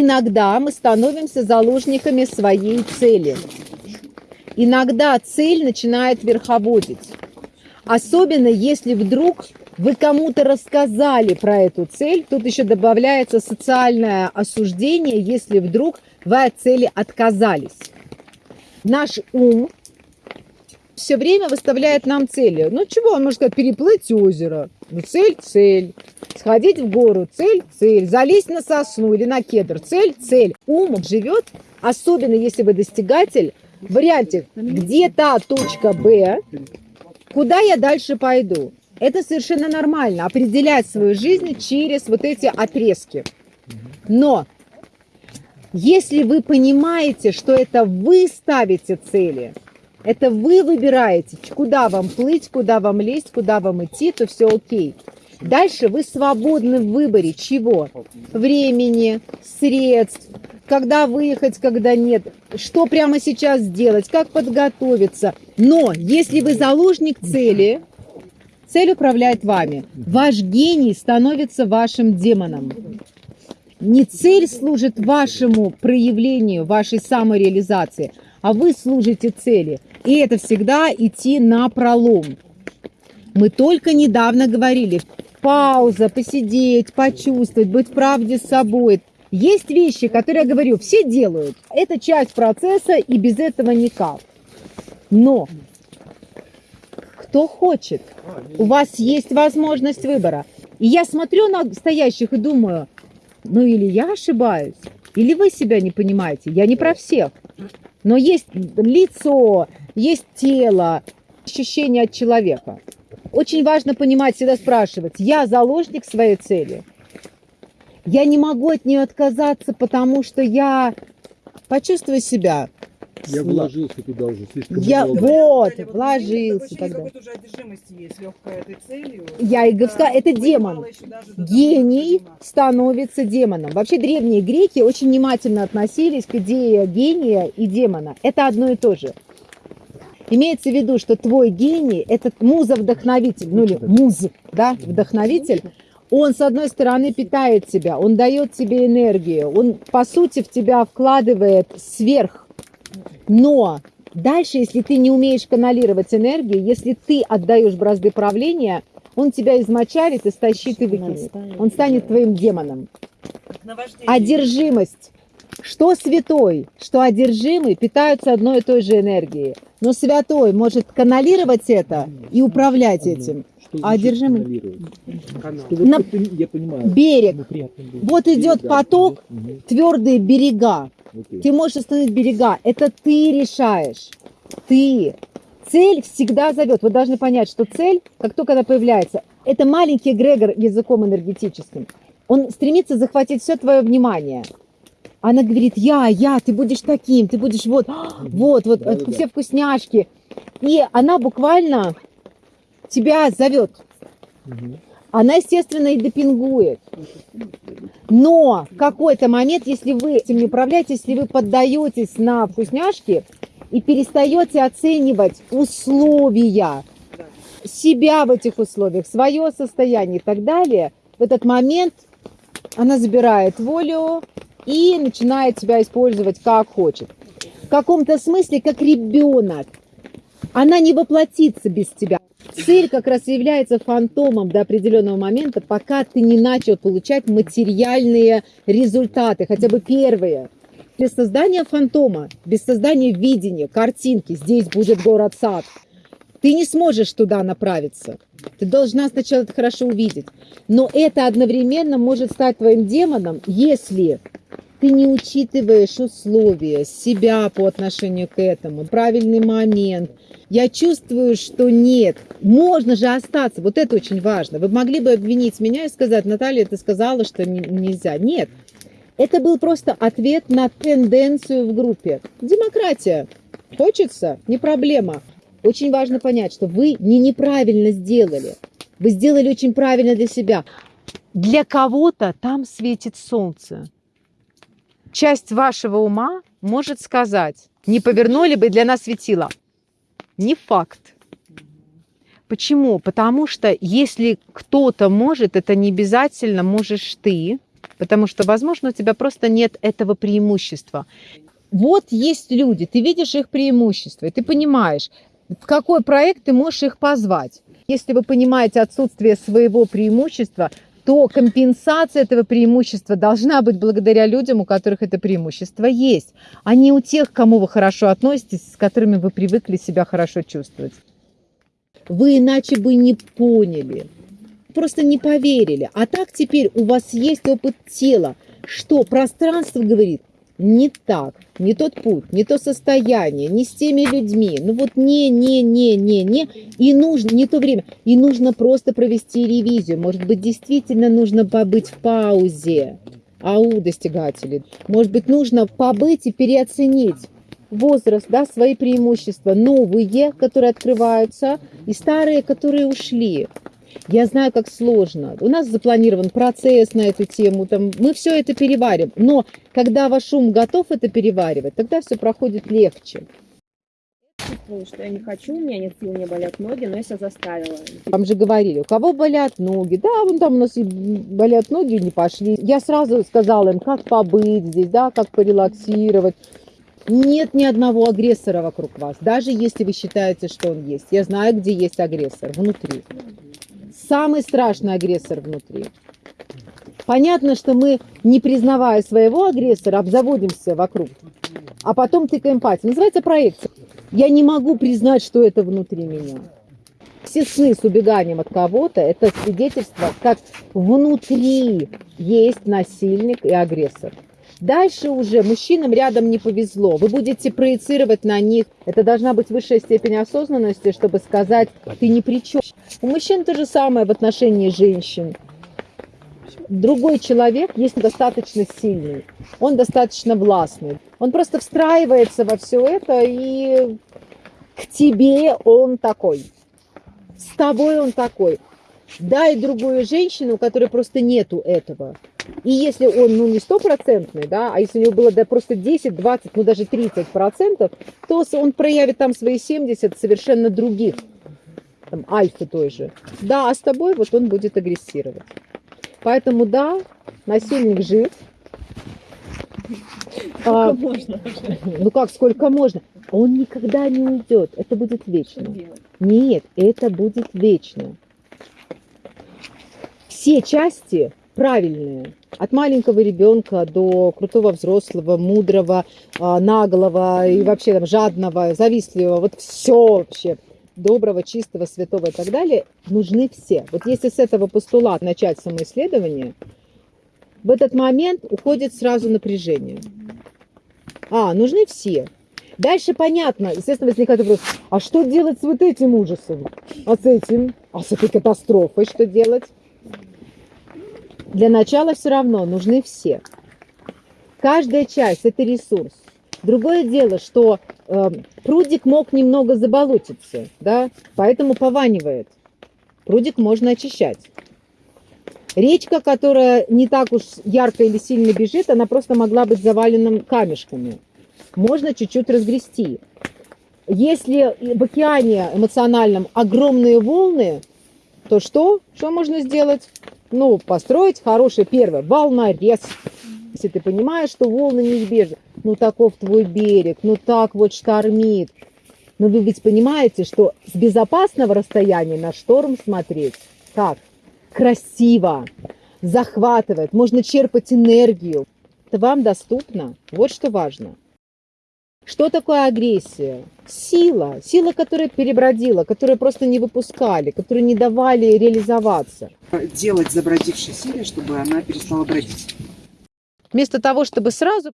иногда мы становимся заложниками своей цели. Иногда цель начинает верховодить. Особенно если вдруг вы кому-то рассказали про эту цель, тут еще добавляется социальное осуждение, если вдруг вы от цели отказались. Наш ум все время выставляет нам цели. Ну чего, он может сказать, переплыть озеро. Ну цель, цель. Сходить в гору, цель, цель. Залезть на сосну или на кедр, цель, цель. Ум живет, особенно если вы достигатель, в варианте, где та точка Б, куда я дальше пойду. Это совершенно нормально, определять свою жизнь через вот эти отрезки. Но если вы понимаете, что это вы ставите цели, это вы выбираете, куда вам плыть, куда вам лезть, куда вам идти, то все окей. Дальше вы свободны в выборе чего? Времени, средств, когда выехать, когда нет, что прямо сейчас сделать, как подготовиться. Но если вы заложник цели, цель управляет вами. Ваш гений становится вашим демоном. Не цель служит вашему проявлению, вашей самореализации, а вы служите цели. И это всегда идти на пролом. Мы только недавно говорили, пауза, посидеть, почувствовать, быть в правде с собой. Есть вещи, которые, я говорю, все делают. Это часть процесса, и без этого никак. Но кто хочет, у вас есть возможность выбора. И я смотрю на стоящих и думаю, ну или я ошибаюсь, или вы себя не понимаете. Я не про всех. Но есть лицо, есть тело, ощущение от человека. Очень важно понимать, всегда спрашивать, я заложник своей цели. Я не могу от нее отказаться, потому что я почувствую себя я вложился туда уже слишком я, много. Вот, Далее, вложился такое тогда. уже одержимости есть легкая этой целью. Я и говорю, это понимала демон. Гений становится демоном. Вообще древние греки очень внимательно относились к идее гения и демона. Это одно и то же. Имеется в виду, что твой гений, этот муза-вдохновитель, ну или муз, да, вдохновитель, он, с одной стороны, питает тебя, он дает тебе энергию, он, по сути, в тебя вкладывает сверх. Но дальше, если ты не умеешь каналировать энергию, если ты отдаешь бразды правления, он тебя измочалит, истощит и выкинет. Он станет твоим демоном. Одержимость. Что святой, что одержимый питаются одной и той же энергией. Но святой может каналировать это и управлять этим. А одержимый? На-. Берег. Вот идет поток, твердые берега. Окей. Ты можешь остановить берега. Это ты решаешь. Ты. Цель всегда зовет. Вы должны понять, что цель, как только она появляется, это маленький эгрегор языком энергетическим. Он стремится захватить все твое внимание. Она говорит, я, я, ты будешь таким, ты будешь вот, а, вот, вот, Да-да-да. все вкусняшки. И она буквально тебя зовет. Мгм. Она, естественно, и допингует. Но в какой-то момент, если вы этим не управляете, если вы поддаетесь на вкусняшки и перестаете оценивать условия, себя в этих условиях, свое состояние и так далее, в этот момент она забирает волю и начинает тебя использовать как хочет. В каком-то смысле, как ребенок. Она не воплотится без тебя. Цель как раз является фантомом до определенного момента, пока ты не начал получать материальные результаты, хотя бы первые. Без создания фантома, без создания видения, картинки, здесь будет город-сад, ты не сможешь туда направиться. Ты должна сначала это хорошо увидеть. Но это одновременно может стать твоим демоном, если ты не учитываешь условия, себя по отношению к этому, правильный момент. Я чувствую, что нет. Можно же остаться. Вот это очень важно. Вы могли бы обвинить меня и сказать, Наталья, ты сказала, что не- нельзя. Нет. Это был просто ответ на тенденцию в группе. Демократия. Хочется? Не проблема. Очень важно понять, что вы не неправильно сделали. Вы сделали очень правильно для себя. Для кого-то там светит солнце. Часть вашего ума может сказать, не повернули бы для нас светило. Не факт. Почему? Потому что если кто-то может, это не обязательно можешь ты. потому что, возможно, у тебя просто нет этого преимущества. Вот есть люди, ты видишь их преимущества, ты понимаешь, в какой проект ты можешь их позвать. Если вы понимаете отсутствие своего преимущества, то компенсация этого преимущества должна быть благодаря людям, у которых это преимущество есть, а не у тех, к кому вы хорошо относитесь, с которыми вы привыкли себя хорошо чувствовать. Вы иначе бы не поняли, просто не поверили. А так теперь у вас есть опыт тела, что пространство говорит, не так, не тот путь, не то состояние, не с теми людьми. Ну вот не, не, не, не, не. И нужно, не то время. И нужно просто провести ревизию. Может быть, действительно нужно побыть в паузе. Ау, достигатели. Может быть, нужно побыть и переоценить возраст, да, свои преимущества, новые, которые открываются, и старые, которые ушли. Я знаю, как сложно. У нас запланирован процесс на эту тему. Там, мы все это переварим. Но когда ваш ум готов это переваривать, тогда все проходит легче. чувствовала, что я не хочу, у меня нет сил, мне болят ноги, но я себя заставила. Вам же говорили, у кого болят ноги. Да, вон там у нас и болят ноги, не пошли. Я сразу сказала им, как побыть здесь, да, как порелаксировать. Нет ни одного агрессора вокруг вас, даже если вы считаете, что он есть. Я знаю, где есть агрессор, внутри. Самый страшный агрессор внутри. Понятно, что мы, не признавая своего агрессора, обзаводимся вокруг, а потом тыкаем пальцем. Называется проекция. Я не могу признать, что это внутри меня. Все сны с убеганием от кого-то – это свидетельство, как внутри есть насильник и агрессор. Дальше уже мужчинам рядом не повезло. Вы будете проецировать на них. Это должна быть высшая степень осознанности, чтобы сказать, ты ни при чем. У мужчин то же самое в отношении женщин. Другой человек есть достаточно сильный, он достаточно властный. Он просто встраивается во все это, и к тебе он такой. С тобой он такой. Дай другую женщину, у которой просто нету этого. И если он, ну, не стопроцентный, да, а если у него было да, просто 10, 20, ну, даже 30 процентов, то он проявит там свои 70 совершенно других, там, альфы той же. Да, а с тобой вот он будет агрессировать. Поэтому, да, насильник жив. А, можно ну как, сколько можно? Он никогда не уйдет. Это будет вечно. Нет, это будет вечно. Все части правильные. От маленького ребенка до крутого взрослого, мудрого, а, наглого и вообще там жадного, завистливого. Вот все вообще доброго, чистого, святого и так далее, нужны все. Вот если с этого постулата начать самоисследование, в этот момент уходит сразу напряжение. А, нужны все. Дальше понятно, естественно, возникает вопрос, а что делать с вот этим ужасом? А с этим? А с этой катастрофой что делать? Для начала все равно нужны все. Каждая часть – это ресурс. Другое дело, что э, прудик мог немного заболотиться, да, поэтому пованивает. Прудик можно очищать. Речка, которая не так уж ярко или сильно бежит, она просто могла быть завалена камешками. Можно чуть-чуть разгрести. Если в океане эмоциональном огромные волны, то что? Что можно сделать? Ну, построить хороший первый волнорез. Если ты понимаешь, что волны неизбежны. Ну, таков твой берег, ну так вот штормит. Но вы ведь понимаете, что с безопасного расстояния на шторм смотреть как? Красиво, захватывает, можно черпать энергию. Это вам доступно. Вот что важно. Что такое агрессия? Сила. Сила, которая перебродила, которую просто не выпускали, которую не давали реализоваться. Делать забродившей силе, чтобы она перестала бродить. Вместо того, чтобы сразу